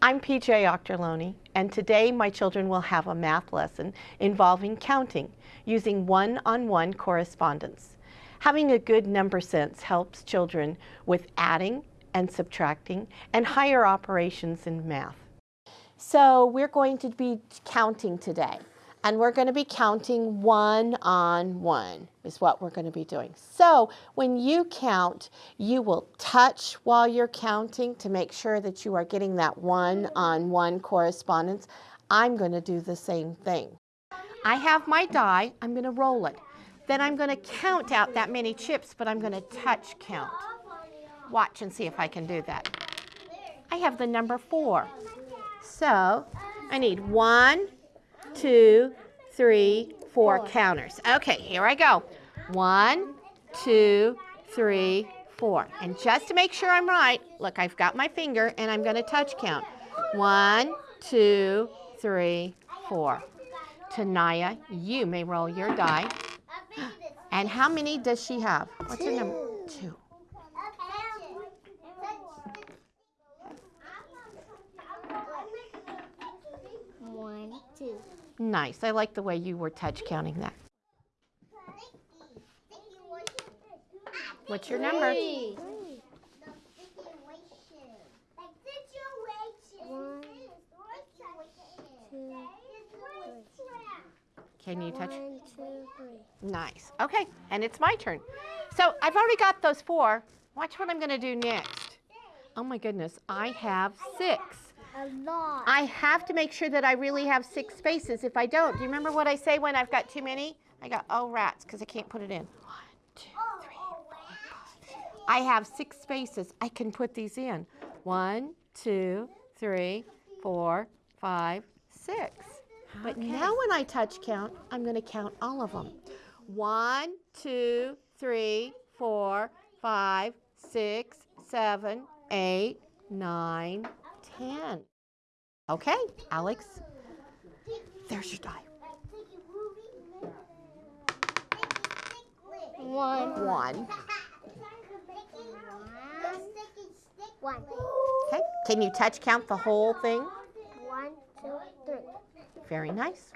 I'm PJ Octorloni, and today my children will have a math lesson involving counting using one-on-one correspondence. Having a good number sense helps children with adding and subtracting and higher operations in math. So we're going to be counting today and we're going to be counting one on one is what we're going to be doing. So when you count, you will touch while you're counting to make sure that you are getting that one on one correspondence. I'm going to do the same thing. I have my die, I'm going to roll it. Then I'm going to count out that many chips, but I'm going to touch count. Watch and see if I can do that. I have the number four. So I need one, two, three, four counters. Okay, here I go. One, two, three, four. And just to make sure I'm right, look, I've got my finger and I'm going to touch count. One, two, three, four. Tanaya, you may roll your die. And how many does she have? What's her number? Two. Nice. I like the way you were touch counting that. What's your number? Can you touch? One, two, three. Nice. Okay, and it's my turn. So I've already got those four. Watch what I'm going to do next. Oh my goodness, I have six. A lot. I have to make sure that I really have six spaces. If I don't, do you remember what I say when I've got too many? I got, oh, rats, because I can't put it in. One, two, three, four. I have six spaces. I can put these in. One, two, three, four, five, six. But now when I touch count, I'm going to count all of them. One, two, three, four, five, six, seven, eight, nine, ten. Okay, Alex, there's your die. One. One. One. Okay, can you touch count the whole thing? One, two, three. Very nice.